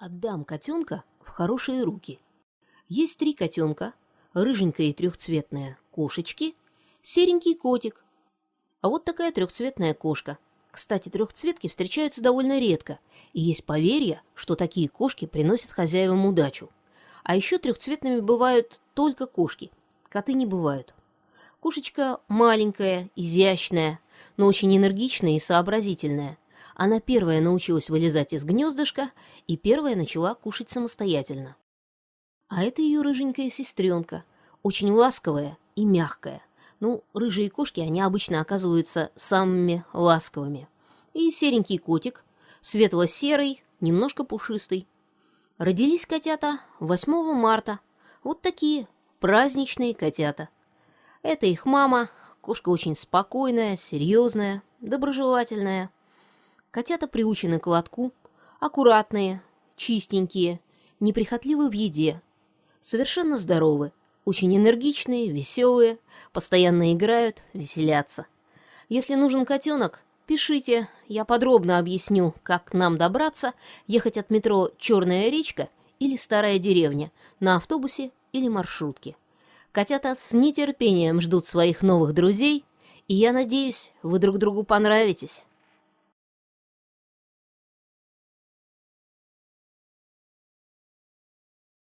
Отдам котенка в хорошие руки. Есть три котенка, рыженькая и трехцветная кошечки, серенький котик. А вот такая трехцветная кошка. Кстати, трехцветки встречаются довольно редко, и есть поверье, что такие кошки приносят хозяевам удачу. А еще трехцветными бывают только кошки, коты не бывают. Кошечка маленькая, изящная, но очень энергичная и сообразительная. Она первая научилась вылезать из гнездышка и первая начала кушать самостоятельно. А это ее рыженькая сестренка, очень ласковая и мягкая. Ну, рыжие кошки, они обычно оказываются самыми ласковыми. И серенький котик, светло-серый, немножко пушистый. Родились котята 8 марта. Вот такие праздничные котята. Это их мама, кошка очень спокойная, серьезная, доброжелательная. Котята приучены к лотку, аккуратные, чистенькие, неприхотливы в еде, совершенно здоровы, очень энергичные, веселые, постоянно играют, веселятся. Если нужен котенок, пишите, я подробно объясню, как нам добраться, ехать от метро «Черная речка» или «Старая деревня» на автобусе или маршрутке. Котята с нетерпением ждут своих новых друзей, и я надеюсь, вы друг другу понравитесь.